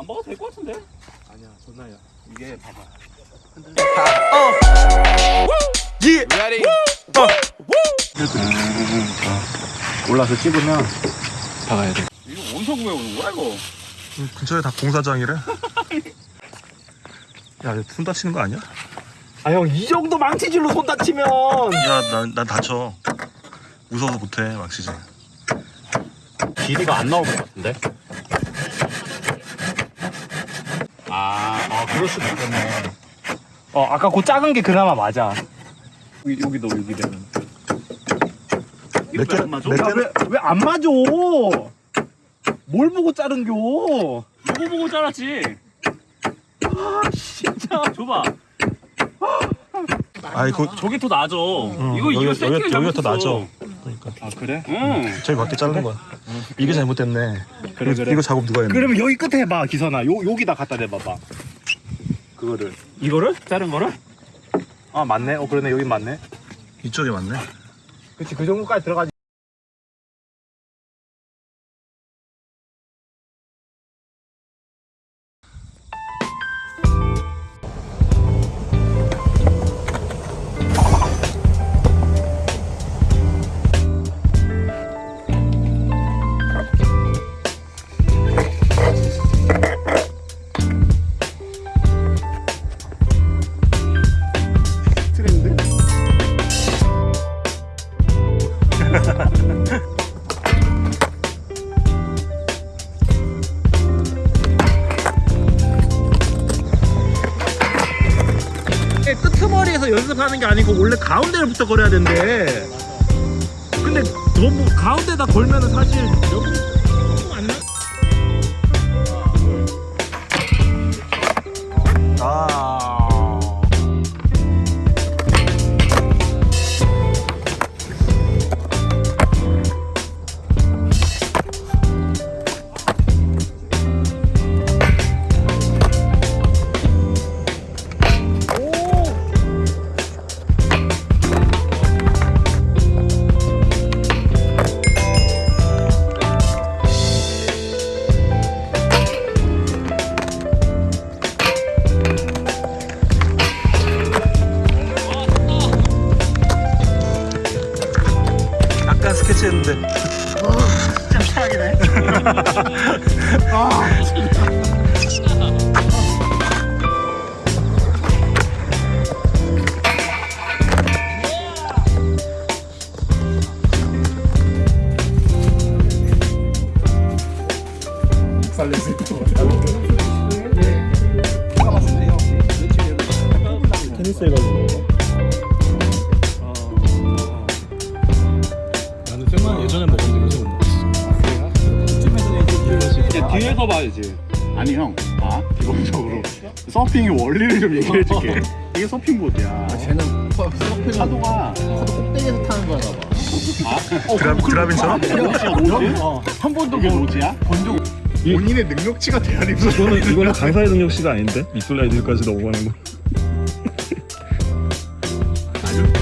안 박아도 될 것 같은데? 아니야 존나야 이게 봐봐 올라서 찍으면 박아야 돼 이거 어디서 구해오는 거야 이거? 근처에 다 공사장이래. 야, 이거 손 다치는 거 아니야? 아 형 이 정도 망치질로 손 다치면 야, 난, 난 다쳐. 무서워서 못해, 망치질. 길이가 안 나올 것 같은데 아, 아 그럴 수도 있겠네 어 아까 그 작은 게 그나마 맞아 여기, 여기도 여기 되면 몇 개, 안 맞아? 몇 개는, 왜안 맞아 뭘 보고 자른겨 이거 보고 잘랐지. 아 진짜 줘봐. 아이, 그, 저게 더. 응, 이거 이거 여기- 세팅을 여기- 여기가 더 잘못했어. 나아져. 그러니까. 아 그래? 응. 저기 밖에 자른 거야. 이게 잘못됐네. 그래, 그래. 이거 작업 누가 했네. 그러면 여기 끝에 해봐 기선아 요, 여기다 갖다 대봐봐 그거를 이거를 자른 거를? 아 맞네 어 그러네 여기 맞네 이쪽에 맞네. 그치 그 정도까지 들어가지 끄트머리에서 연습하는 게 아니고 원래 가운데를 부터 걸어야 된대. 근데 너무 가운데다 걸면은 사실 여기 아까 스케치 했는데. 테니스 해가지고. 나 이거는 예전에 먹었는데 요새 못 먹었어. 아, 이제 뒤에서 봐야지 아니 형. 아? 기본적으로. 서핑의 원리를 좀 얘기해 줄게. 어. 이게 서핑보드야. 아, 쟤는 서핑 파도가. 파도 꼭대기에서 타는 거야 봐 아? 어, 드라, 드라빈처럼? 어, 한 번도 이게 뭐지야? 본적 본인의 능력치가 대안이 없어 이거는, 이거는 강사의 능력치가 아닌데? 미술라이들까지 넘어가는 거. 아니요